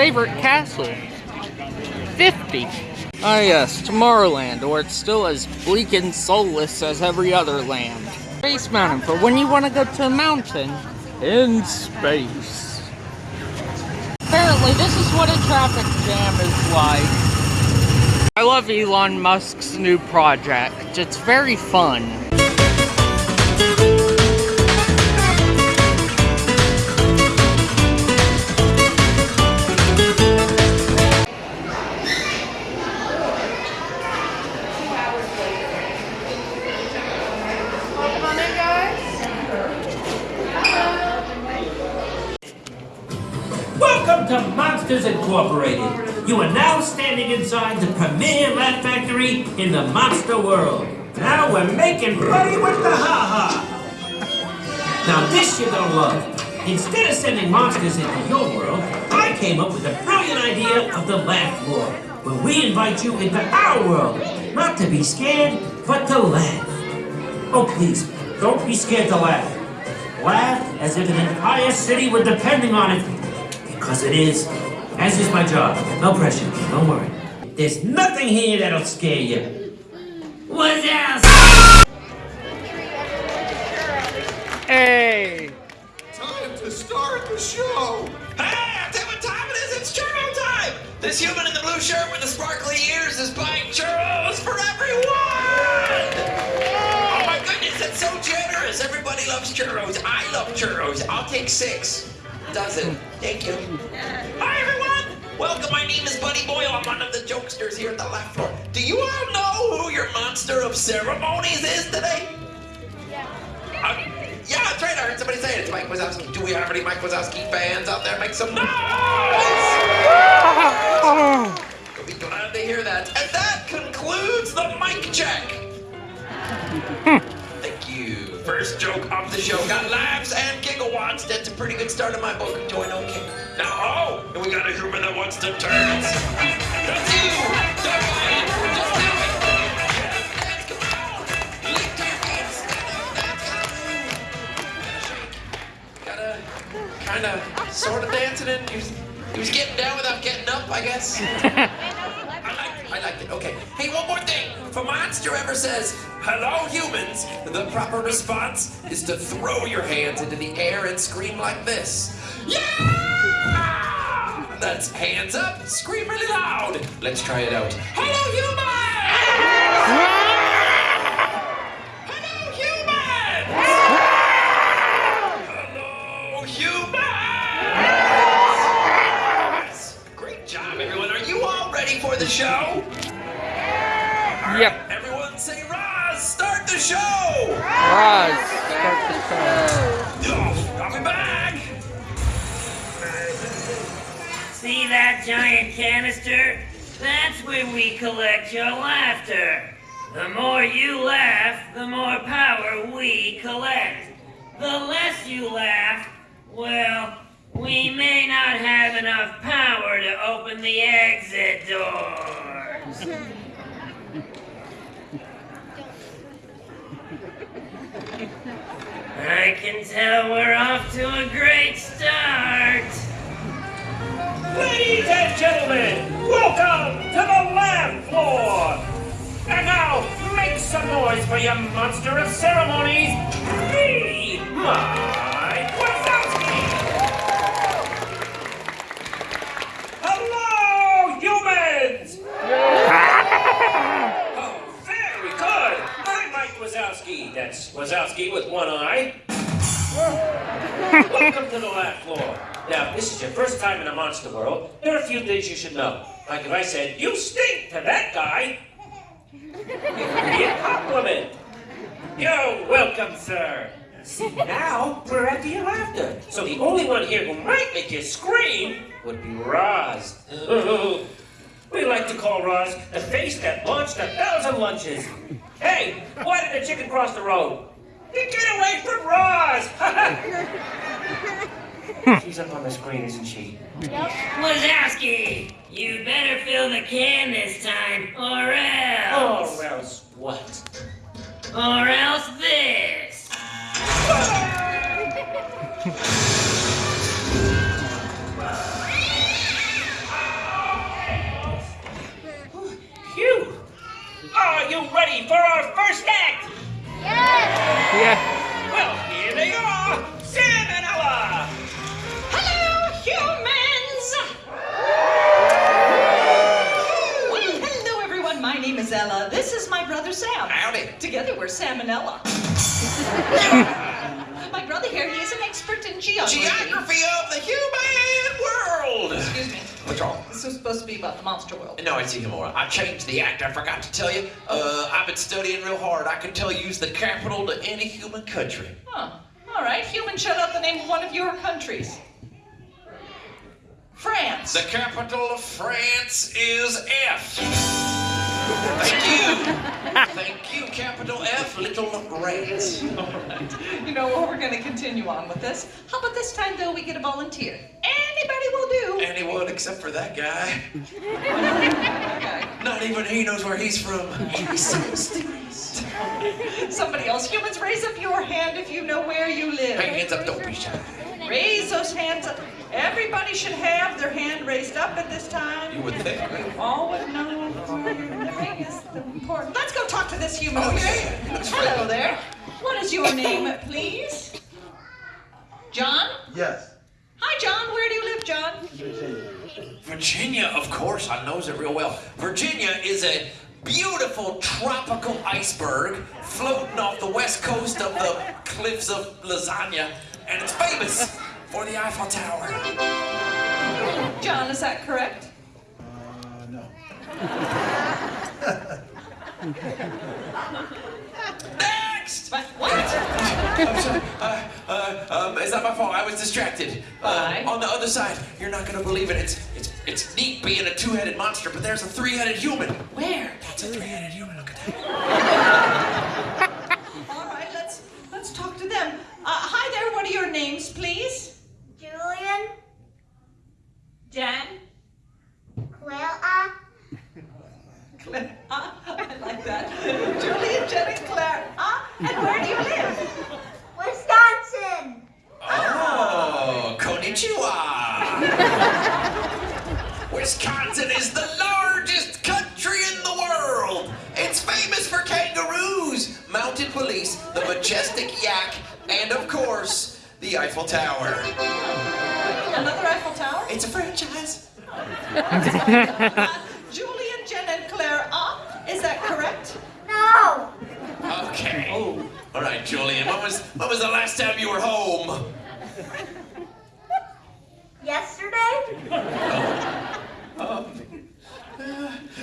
Favorite castle. 50. Ah yes, Tomorrowland, or it's still as bleak and soulless as every other land. Space Mountain, for when you want to go to a mountain in space. Apparently, this is what a traffic jam is like. I love Elon Musk's new project. It's very fun. Inside the premier Laugh Factory in the monster world. Now we're making buddy with the ha-ha. Now this you're gonna love. Instead of sending monsters into your world, I came up with a brilliant idea of the Laugh Floor, where we invite you into our world, not to be scared, but to laugh. Oh please, don't be scared to laugh. Laugh as if an entire city were depending on it. Because it is. As is my job. No pressure. Don't worry. There's nothing here that'll scare you. What else? Hey! Time to start the show! Hey, I'll tell you what time it is. It's churro time. This human in the blue shirt with the sparkly ears is buying churros for everyone. Oh my goodness, that's so generous. Everybody loves churros. I love churros. I'll take six. Dozen. Thank you. Hi everyone. Welcome. My name is Buddy Boyle. I'm one of the jokesters here at the Laugh Floor. Do you all know who your monster of ceremonies is today? Uh, yeah, that's right. I heard somebody say it. It's Mike Wazowski. Do we have any Mike Wazowski fans out there? Make some noise! You'll be glad to hear that. And that concludes the mic check. First joke of the show got laughs and gigawatts. That's a pretty good start of my book. Doing okay. Now, oh, and we got a human that wants to turn. That's you. Don't mind. Just do it. Yes, come on. Lift your hands. Gotta kind of sort of dancing in. He was, he was getting down without getting up, I guess. I liked, it. I liked it. Okay. Hey, one more thing. If a monster ever says, hello, humans, the proper response is to throw your hands into the air and scream like this. Yeah! That's hands up, scream really loud. Let's try it out. Hello, humans! Hello, humans! Hello, humans! Great job, everyone. Are you all ready for the show? Yep. Start the show. Back! See that giant canister? That's where we collect your laughter. The more you laugh, the more power we collect. The less you laugh, well, we may not have enough power to open the exit doors. I can tell we're off to a great start. Ladies and gentlemen, welcome to the Laugh Floor! And now, make some noise for your monster of ceremonies, me, Mike Wazowski! Hello, humans! oh, very good! I'm Mike Wazowski. That's Wazowski with one eye. Welcome to the Laugh Floor. Now, if this is your first time in the monster world, there are a few things you should know. Like if I said, you stink to that guy, be a compliment. You're welcome, sir. See, now we're after your laughter. So the only one here who might make you scream would be Roz. we like to call Roz the face that launched a thousand lunches. Hey, why did the chicken cross the road? You get away from Roz! She's up on the screen, isn't she? Yep. Wazowski, you better fill the can this time, or else. Or else what? Or else this. Phew! Are you ready for our first act? Yeah. Well, here they are, Sam and Ella. Hello, humans! Well, hello, everyone. My name is Ella. This is my brother Sam. Howdy. Together, we're Sam and Ella. brother here, he is an expert in geography. Geography of the human world. Excuse me. What's wrong? This was supposed to be about the monster world. No, it's even more. I changed the act. I forgot to tell you. Uh, I've been studying real hard. I can tell you's the capital to any human country. Huh. All right, human, shut out the name of one of your countries. France. The capital of France is F. Thank you. Thank you, capital F, little rats. You know what? We're going to continue on with this. How about this time, though, we get a volunteer? Anybody will do. Anyone except for that guy. Okay. Not even he knows where he's from. Somebody else. Humans, raise up your hand if you know where you live. Hey, hands up, don't be shy. Raise those hands up. Everybody should have their hand raised up at this time. You would think. All would know living is important. Let's go talk to this human. Over yeah, here. yeah. That's Hello there. What is your name, please? John? Yes. Hi, John. Where do you live, John? Virginia, of course, I knows it real well. Virginia is a beautiful tropical iceberg floating off the west coast of the cliffs of Lasagna, and it's famous for the Eiffel Tower. John, is that correct? Uh, no. Next! What? what? I'm sorry. Uh, uh, um, it's not my fault. I was distracted. Why? Uh, on the other side, you're not gonna believe it. It's it's it's neat being a two-headed monster, but there's a three-headed human. Where? That's a three-headed human. Look at that. All right, let's let's talk to them. Uh, hi there. What are your names, please? Julian, Jan. Clara, Claire. I like that. Julian, Jen, and Claire. Ah, and where do you live? Wisconsin, Oh, konnichiwa. Wisconsin is the largest country in the world. It's famous for kangaroos, mounted police, the majestic yak, and of course, the Eiffel Tower. Another Eiffel Tower? It's a franchise. Uh, Julian, Jen, and Claire. Ah, is that correct? no, Okay. All right, Julian. When was when was the last time you were home? yesterday, oh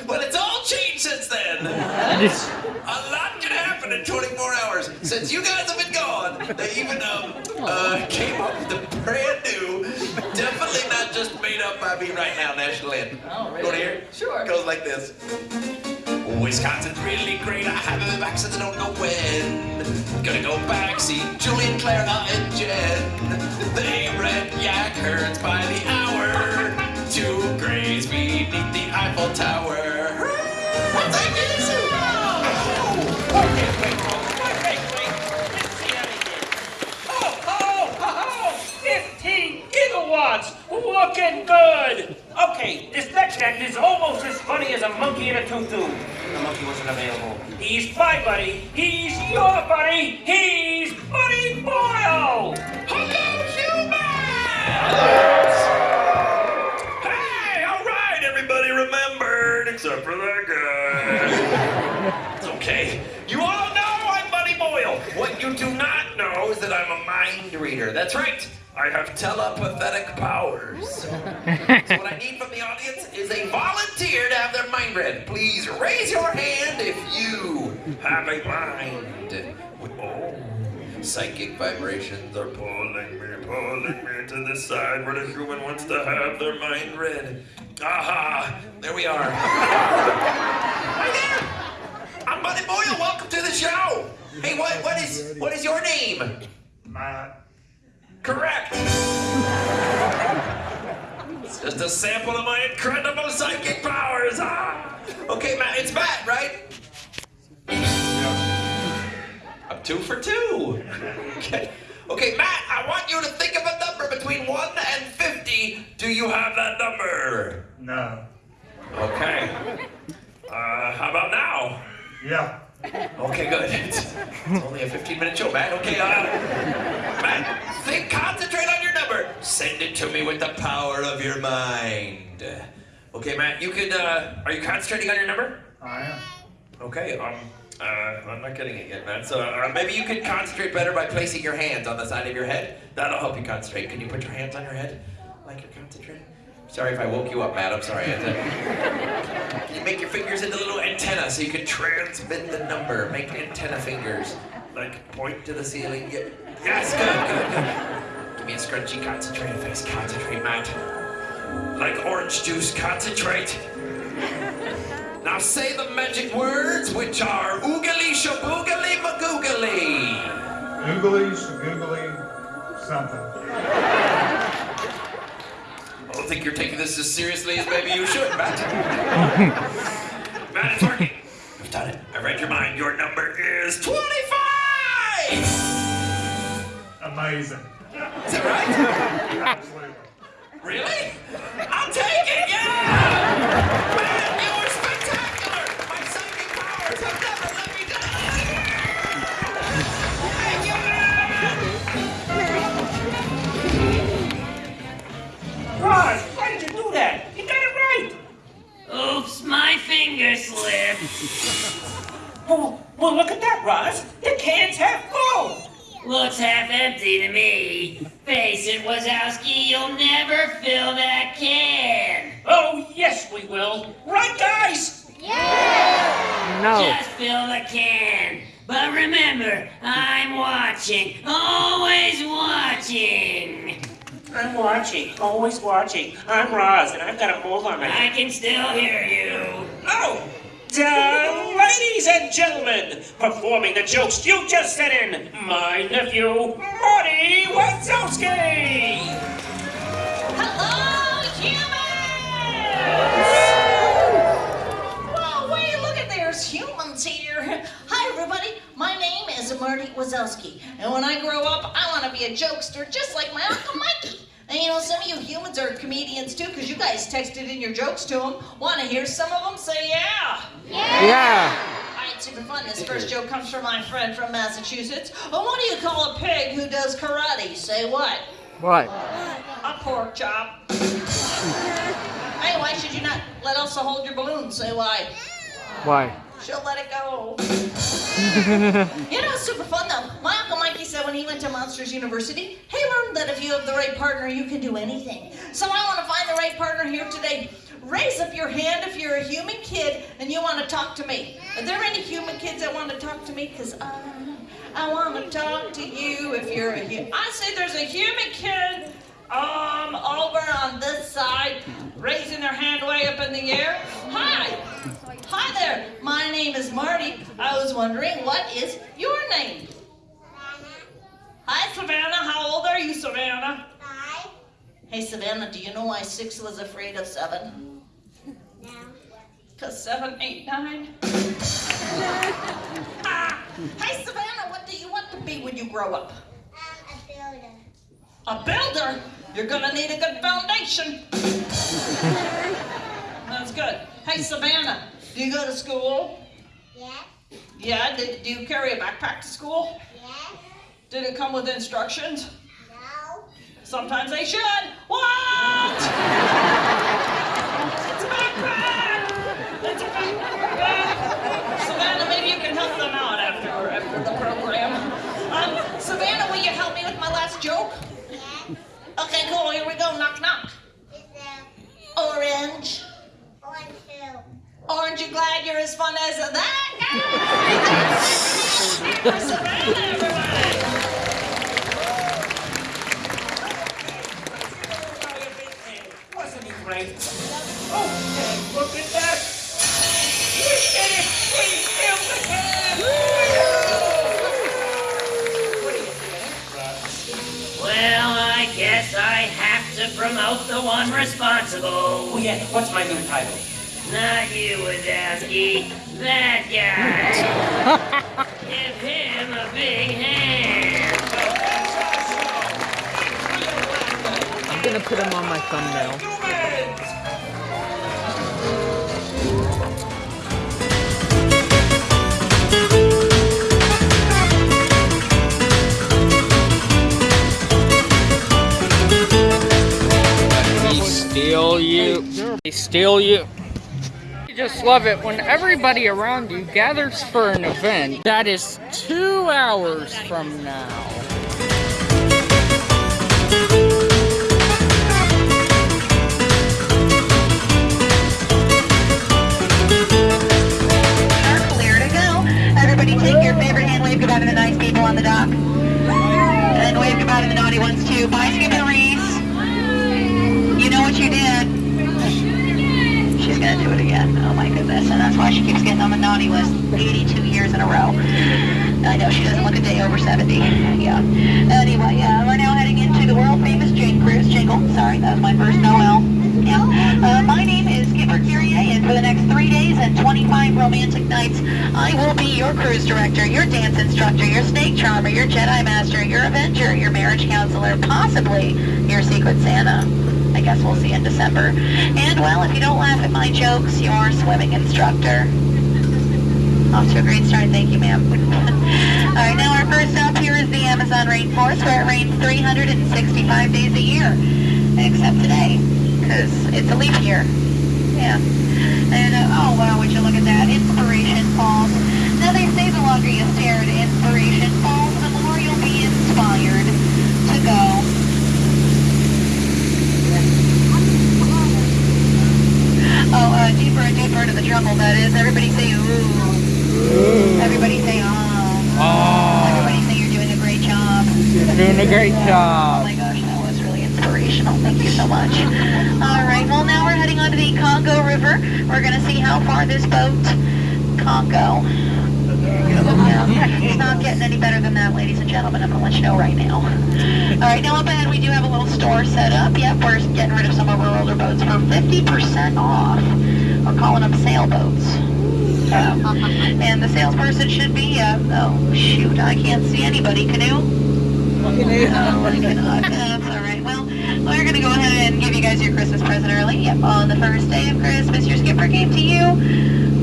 Well, it's all changed since then. A lot can happen in 24 hours. Since you guys have been gone, they even um, uh, came up with a brand new, definitely not just made up by me right now, national anthem. Oh, really? You wanna here. Sure. Goes like this. Wisconsin's really great. I been back since I don't know when. Gonna go back, see Julian, Clara, and Jen. They rent yak herds by the hour to graze beneath the Eiffel Tower. Thank you. Oh, wait, wait, wait, wait. Anything. Oh, oh, oh, 15 gigawatts! Looking good! Okay, this next act is almost as funny as a monkey in a tutu. The monkey wasn't available. He's my buddy. He's your buddy. He's Buddy Boyle! Hello, humans! Hey, all right, everybody remembered, except for that guy. It's okay. You all know I'm Buddy Boyle. What you do not know is that I'm a mind reader. That's right. I have telepathic powers. so what I need from the audience is a volunteer to have their mind read. Please raise your hand if you have a mind. Oh. Psychic vibrations are pulling me, pulling me to the side where the human wants to have their mind read. Aha! There we are. Hi there! I'm Buddy Boyle. Welcome to the show. Hey, what what is what is your name? Matt. Correct. It's just a sample of my incredible psychic powers. Ah. Okay, Matt. It's Matt, right? I'm two for two. Okay. Okay, Matt. I want you to think of a number between one and fifty. Do you have that number? No. Okay. Uh, how about now? Yeah. Okay, good. It's, it's only a 15 minute show, Matt. Okay, uh, Matt, think, concentrate on your number. Send it to me with the power of your mind. Okay, Matt, you could, uh, are you concentrating on your number? I am. Okay, um, uh, I'm not getting it yet, man. So uh, maybe you could concentrate better by placing your hands on the side of your head. That'll help you concentrate. Can you put your hands on your head like you're concentrating? Sorry if I woke you up, Matt. I'm sorry. To- Can you make your fingers into little antenna so you can transmit the number? Make antenna fingers. Like point to the ceiling. Yeah. Yes, good, good, good. Give me a scrunchy, concentrated face. Concentrate, Matt. Like orange juice, concentrate. Now say the magic words, which are oogly shaboogly magoogly. Oogly, shagoogly, something. I don't think you're taking this as seriously as maybe you should, Matt. Matt, it's working. I've done it. I read your mind. Your number is 25! Amazing. Is that right? Absolutely. Really? I'll take it, yeah! Man, you are spectacular! My psychic powers have never slipped. Oh, well, look at that, Roz. The can's half full. Looks half empty to me. Face it, Wazowski, you'll never fill that can. Oh, yes, we will. Right, guys? Yeah! No. Just fill the can. But remember, I'm watching. Always watching. I'm watching, always watching. I'm Roz, and I've got a mole on my head. I can still hear you. Oh! Uh, ladies and gentlemen, performing the jokes you just sent in, my nephew, Marty Wazowski! Hello, humans! Whoa, wait, look at there's humans here. Hi, everybody. My name is Marty Wazowski, and when I grow up, I want to be a jokester just like my Uncle Mikey. And you know, some of you humans are comedians too, because you guys texted in your jokes to them. Want to hear some of them? Say yeah. Yeah. yeah. All right, super fun. This first joke comes from my friend from Massachusetts. Oh, what do you call a pig who does karate? Say what? What? A pork chop. hey, why should you not let Elsa hold your balloon? Say why? Why? She'll let it go. you know, it's super fun though. My Uncle Mikey said when he went to Monsters University, he learned that if you have the right partner, you can do anything. So I want to find the right partner here today. Raise up your hand if you're a human kid and you want to talk to me. Are there any human kids that want to talk to me? Because I, I want to talk to you if you're a human. I say there's a human kid um, over on this side, raising their hand way up in the air. Hi. Hi there. My name is Marty. I was wondering, what is your name? Savannah. Hi, Savannah. How old are you, Savannah? Five. Hey, Savannah, do you know why six was afraid of seven? No. Because seven, eight, nine. ah. Hey, Savannah, what do you want to be when you grow up? I'm a builder. A builder? You're gonna need a good foundation. That's good. Hey, Savannah, do you go to school? Yes. Yeah. Did, do you carry a backpack to school? Yes. Did it come with instructions? No. Sometimes they should. What? it's a backpack. It's a backpack. Savannah, maybe you can help them out after after the program. Um, Savannah, will you help me with my last joke? Yes. Okay, cool. Here we go. Knock knock. Orange. One, two. Aren't you glad you're as fun as that guy? For everybody. Wasn't he great? Oh, look at that! We did it! We filled the can! What do you think, Roz? Well, I guess I have to promote the one responsible. Oh yeah, what's my new title? Not you, Wazowski. That guy. Give him a big hand. I'm gonna put him on my thumbnail. steal you. They steal you. Just love it when everybody around you gathers for an event that is two hours from now. Over 70. Yeah. Anyway, uh, we're now heading into the world famous Jane Cruise jingle. Sorry, that was my first Noel. Yeah. Uh, my name is Skipper Kyrie, and for the next three days and 25 romantic nights, I will be your cruise director, your dance instructor, your snake charmer, your Jedi master, your avenger, your marriage counselor, possibly your secret Santa. I guess we'll see in December. And well, if you don't laugh at my jokes, your swimming instructor. Off to a great start, thank you, ma'am. All right, now our first stop here is the Amazon rainforest, where it rains 365 days a year, except today, because it's a leap year. Yeah. And uh, oh wow, would you look at that? Inspiration Falls. Now they say the longer you stare at Inspiration Falls, the more you'll be inspired to go. Oh, uh, deeper and deeper into the jungle, that is. Everybody say ooh. Everybody say oh. Oh, Everybody say you're doing a great job. you're doing a great oh job. Oh my gosh, that was really inspirational. Thank you so much. All right, well now we're heading onto the Congo River. We're gonna see how far this boat, Congo. Yeah, it's not getting any better than that, ladies and gentlemen. I'm gonna let you know right now. All right, now up ahead we do have a little store set up. Yep, we're getting rid of some of our older boats for 50% off. We're calling them sailboats. Um, and the salesperson should be, uh, oh shoot, I can't see anybody. Canoe? Oh my god, that's alright. Well, we're gonna go ahead and give you guys your Christmas present early. Yep, on the first day of Christmas, your skipper gave to you.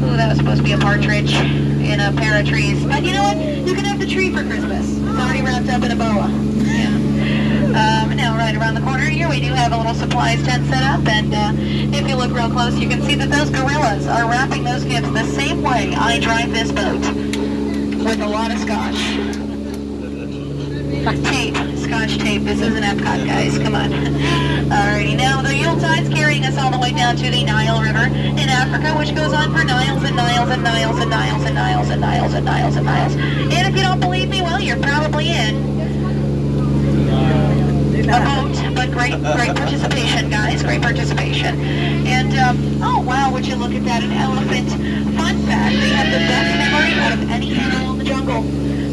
Ooh, that was supposed to be a partridge in a pair of trees. But you know what? You can have the tree for Christmas. It's already wrapped up in a boa. Yeah. Um, now, right around the corner here, we do have a little supplies tent set up, and uh, if you look real close, you can see that those gorillas are wrapping those gifts the same way I drive this boat, with a lot of scotch. Tape, scotch tape. This is an Epcot, guys. Come on. Alrighty, now the Yuletide's carrying us all the way down to the Nile River in Africa, which goes on for Niles and Niles and Niles and Niles and Niles and Niles and Niles and Niles. And if you don't believe me, well, you're probably in. A vote, but great, great participation, guys. Great participation. And um, oh wow, would you look at that? An elephant. Fun fact: they have the best memory out of any animal in the jungle.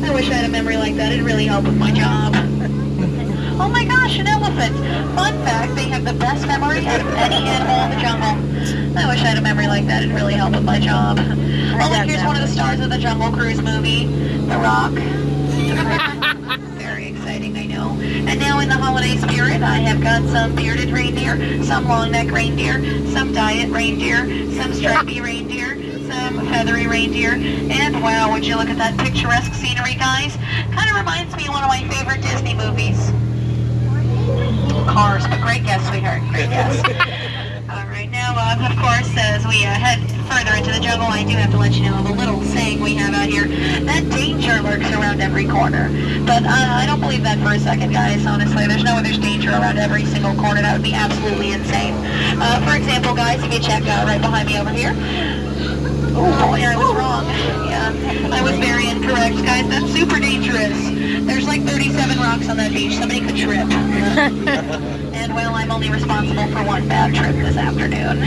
I wish I had a memory like that. It'd really help with my job. Oh my gosh, an elephant. Fun fact: they have the best memory out of any animal in the jungle. I wish I had a memory like that. It'd really help with my job. Oh, look, here's one of the stars of the Jungle Cruise movie, The Rock. Very exciting, I know. And now in the holiday spirit, I have got some bearded reindeer, some long neck reindeer, some diet reindeer, some stripy reindeer, some feathery reindeer, and wow, would you look at that picturesque scenery, guys? Kind of reminds me of one of my favorite Disney movies. Cars, but great guess, sweetheart. Great guess. All right, now, uh, of course, as we uh, head further into the jungle, I do have to let you know of a little saying we have out here. That danger lurks around every corner. But uh, I don't believe that for a second, guys, honestly. There's no there's danger around every single corner. That would be absolutely insane. Uh, for example, guys, if you check out right behind me over here, Oh boy, I was wrong. Yeah, I was very incorrect, guys. That's super dangerous. There's like 37 rocks on that beach. Somebody could trip. and well, I'm only responsible for one bad trip this afternoon.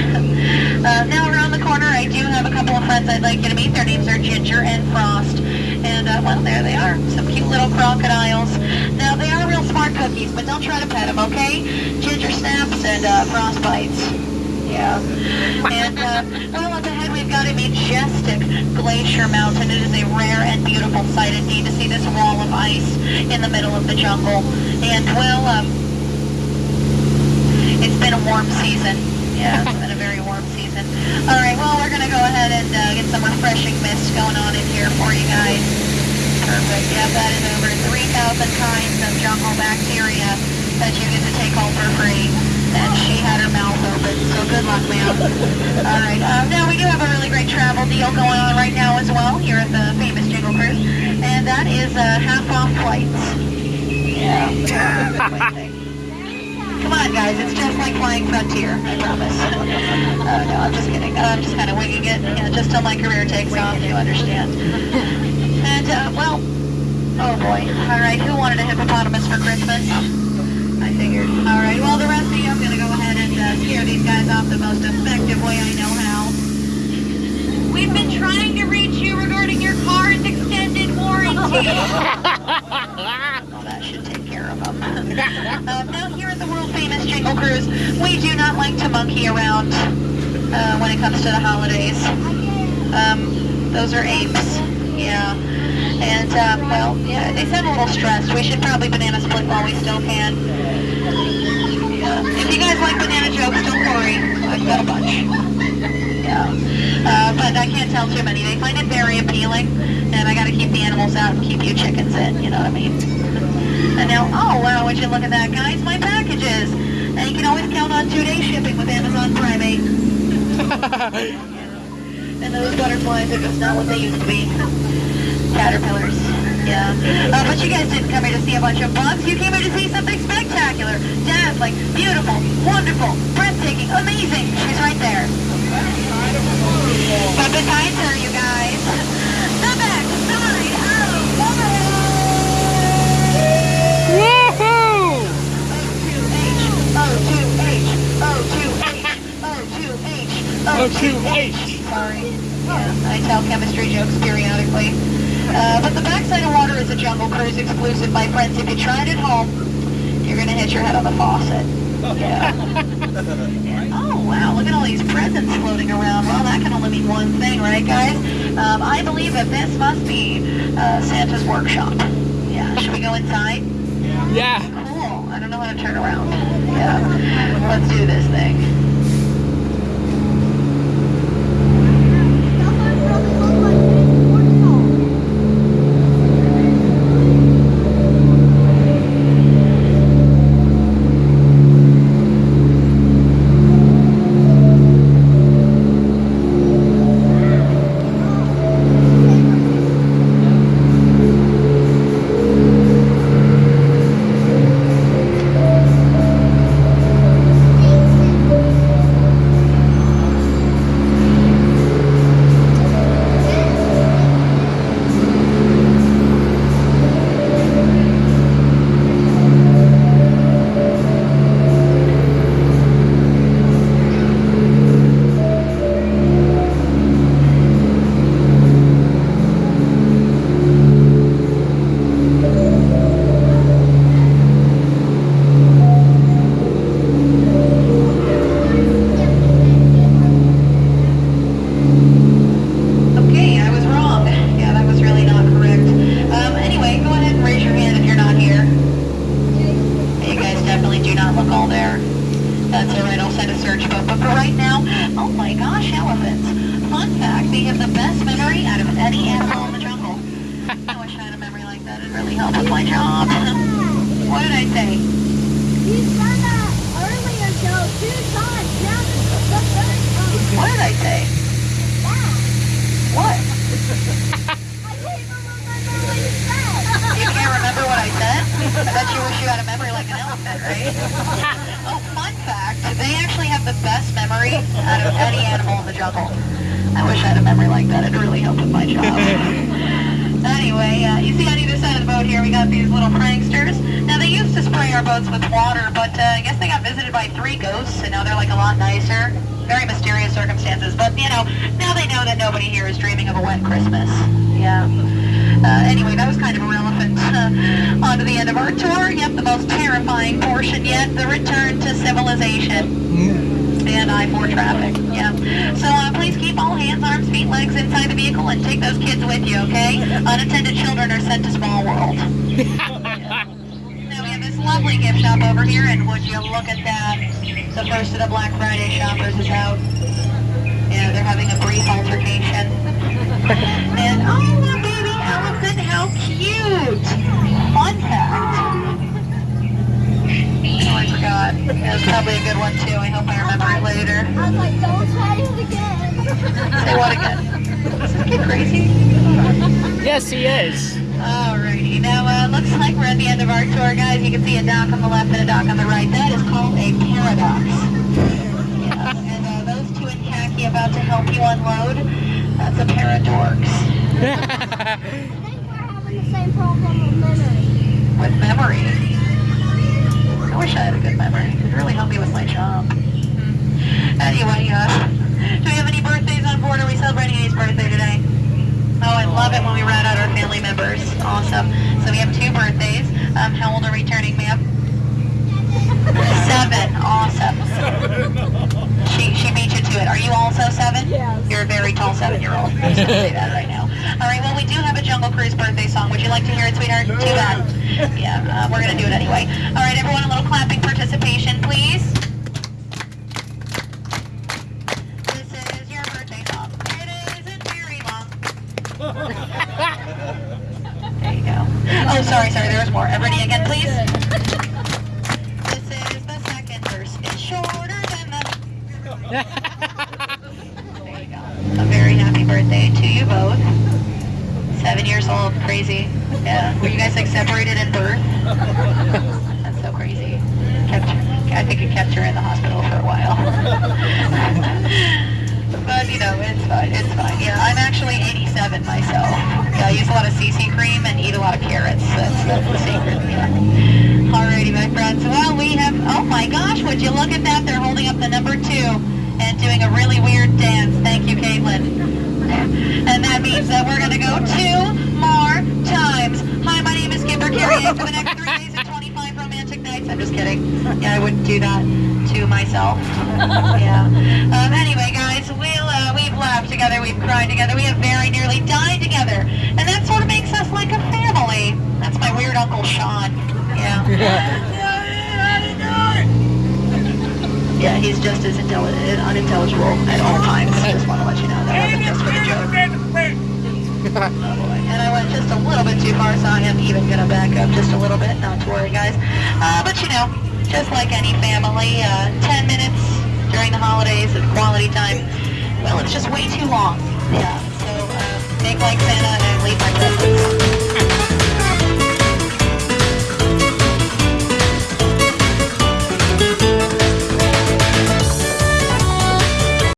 Uh, now around the corner, I do have a couple of friends I'd like you to meet. Their names are Ginger and Frost. And uh, well, there they are. Some cute little crocodiles. Now they are real smart cookies, but don't try to pet them, okay? Ginger snaps and uh, Frost bites. Yeah. And, uh, well, up ahead we've got a majestic glacier mountain. It is a rare and beautiful sight indeed to see this wall of ice in the middle of the jungle. And, well, um, it's been a warm season. Yeah, it's been a very warm season. All right, well, we're going to go ahead and uh, get some refreshing mist going on in here for you guys. Perfect. Yeah, that is over 3,000 kinds of jungle bacteria that you get to take home for free. And she had her mouth open. So good luck, ma'am. All right. Um, now we do have a really great travel deal going on right now as well here at the famous Jingle Cruise, and that is uh, half off flights. Yeah. Come on, guys. It's just like flying Frontier. I promise. Uh, no, I'm just kidding. I'm just kind of winging it. Yeah, just till my career takes off. You understand? And uh, well, oh boy. All right. Who wanted a hippopotamus for Christmas? I figured. All right. Well, the rest of you, I'm gonna go ahead and uh, scare these guys off the most effective way I know how. We've been trying to reach you regarding your car's extended warranty. Well, that should take care of them. um, now, here at the world famous Jingle Cruise, we do not like to monkey around uh, when it comes to the holidays. Um, those are apes. Yeah. And, um, well, yeah, they sound a little stressed. We should probably banana split while we still can. Yeah. If you guys like banana jokes, don't worry. I've got a bunch. Yeah. Uh, but I can't tell too many. They find it very appealing, and I gotta keep the animals out and keep you chickens in, you know what I mean? And now, oh wow, would you look at that, guys? My packages! And you can always count on two-day shipping with Amazon Prime 8. and those butterflies are just not what they used to be. Caterpillars. Yeah. Uh, but you guys didn't come here to see a bunch of bugs. You came here to see something spectacular, dazzling, beautiful, wonderful, breathtaking, amazing. She's right there. But besides her, you guys, the back side of Woohoo! O2H, Sorry. Yeah, I tell chemistry jokes periodically. Uh, but the backside of water is a jungle cruise exclusive, my friends. If you try it at home, you're gonna hit your head on the faucet. Yeah. oh wow, look at all these presents floating around. Well, that can only mean one thing, right, guys? Um, I believe that this must be uh, Santa's workshop. Yeah. Should we go inside? Yeah. Cool. I don't know how to turn around. Yeah. Let's do this thing. Uh, I guess they got visited by three ghosts, and now they're like a lot nicer. Very mysterious circumstances, but, you know, now they know that nobody here is dreaming of a wet Christmas. Yeah. Uh, anyway, that was kind of irrelevant. Uh, on to the end of our tour. Yep, the most terrifying portion yet, the return to civilization. And I-4 traffic, yeah. So uh, please keep all hands, arms, feet, legs inside the vehicle and take those kids with you, okay? Unattended children are sent to Small World. Now we have this lovely gift shop over here, and would you look at that? The first of the Black Friday shoppers is out. Yeah, they're having a brief altercation. and oh, a baby elephant, how cute! Fun fact. Oh, I forgot. That's probably a good one too. I hope I remember it later. I was like, don't say it again. Say what again? Is this kid crazy? Yes, he is. Oh, Alrighty, now uh, looks like we're at the end of our tour, guys. You can see a dock on the left and a dock on the right. That is called a paradox. And uh, those two in khaki about to help you unload, that's a pair of dorks. I think we're having the same problem with memory. With memory. I wish I had a good memory. It would really help me with my job. Anyway, uh, do we have any birthdays on board? Are we celebrating anybody's birthday today? Oh, I love it when we rat out our family members. Awesome. So we have two birthdays. Um, how old are we turning, ma'am? Seven. Awesome. She, she beat you to it. Are you also seven? Yes. You're a very tall seven-year-old. I'm just say that right now. All right, well, we do have a Jungle Cruise birthday song. Would you like to hear it, sweetheart? Too bad. Yeah, uh, we're going to do it anyway. All right, everyone, a little clapping participation, please. Sorry, sorry, there was more. Everybody again, please. This is the second verse. It's shorter than the... There you go. A very happy birthday to you both. Seven years old, crazy. Yeah. Were you guys like separated at birth? That's so crazy. Kept I think it kept her in the hospital for a while. but you know, it's fine. It's fine. Yeah, I'm actually 87 myself. Yeah, I use a lot of CC cream and eat a lot of carrots. That's, that's the secret. Yeah. Alrighty, my friends. Well, we have. Oh my gosh! Would you look at that? They're holding up the number two and doing a really weird dance. Thank you, Caitlin. And that means that we're gonna go two more times. Hi, my name is Skipper Carrie. For the next three days and 25 romantic nights. I'm just kidding. Yeah, I wouldn't do that to myself. Yeah. Um, anyway, guys, we'll uh, we've laughed together, we've cried together, we have very nearly died together, and that sort of makes us like a family. That's my weird Uncle Sean. Yeah. Yeah, he's just as intelli- unintelligible at all times. I just want to let you know that wasn't just for the joke. Oh. And I went just a little bit too far, so I am even gonna back up just a little bit. Not to worry, guys. Uh, but you know, just like any family, uh, 10 minutes during the holidays of quality time, well, it's just way too long. Yeah. So uh, make like Santa and leave my presents.